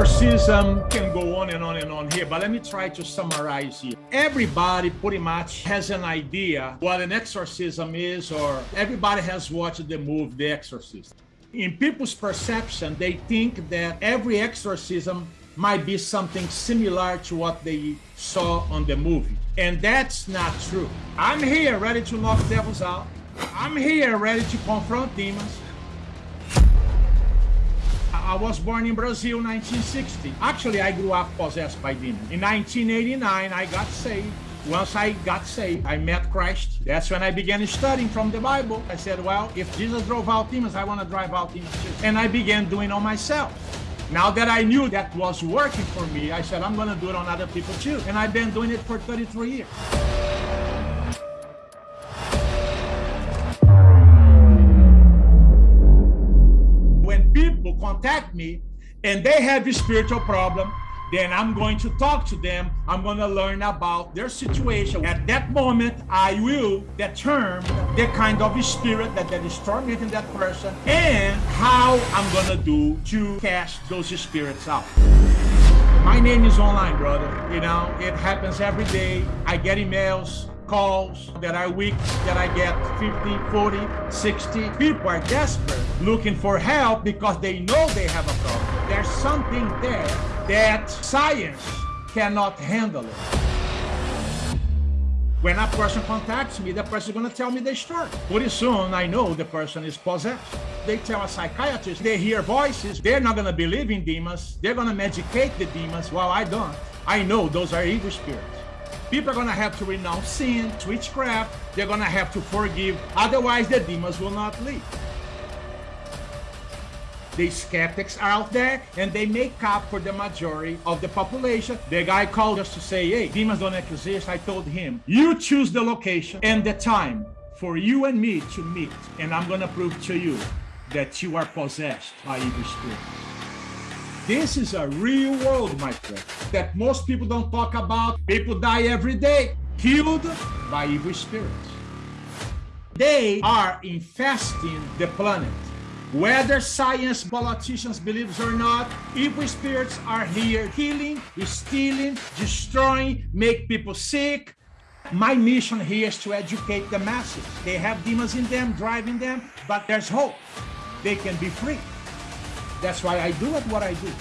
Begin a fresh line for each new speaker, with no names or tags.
Exorcism can go on and on and on here, but let me try to summarize here. Everybody pretty much has an idea what an exorcism is, or everybody has watched the movie The Exorcist. In people's perception, they think that every exorcism might be something similar to what they saw on the movie. And that's not true. I'm here ready to knock devils out. I'm here ready to confront demons. I was born in Brazil 1960. Actually, I grew up possessed by demons. In 1989, I got saved. Once I got saved, I met Christ. That's when I began studying from the Bible. I said, well, if Jesus drove out demons, I want to drive out demons too. And I began doing it on myself. Now that I knew that was working for me, I said, I'm going to do it on other people too. And I've been doing it for 33 years. Contact me and they have a spiritual problem, then I'm going to talk to them. I'm going to learn about their situation. At that moment, I will determine the kind of spirit that, that is tormenting that person and how I'm going to do to cast those spirits out. My name is online, brother. You know, it happens every day. I get emails, calls that week that I get 50, 40, 60. People are desperate looking for help because they know they have a problem. There's something there that science cannot handle it. When a person contacts me, the person is going to tell me the story. Pretty soon, I know the person is possessed. They tell a psychiatrist, they hear voices, they're not going to believe in demons, they're going to medicate the demons. Well, I don't. I know those are evil spirits. People are going to have to renounce sin, witchcraft. They're going to have to forgive. Otherwise, the demons will not leave. The skeptics are out there and they make up for the majority of the population. The guy called us to say, hey, demons don't exist. I told him, you choose the location and the time for you and me to meet. And I'm going to prove to you that you are possessed by evil spirits. This is a real world, my friend, that most people don't talk about. People die every day, killed by evil spirits. They are infesting the planet. Whether science, politicians believe or not, evil spirits are here killing, stealing, destroying, make people sick. My mission here is to educate the masses. They have demons in them, driving them, but there's hope. They can be free. That's why I do what I do.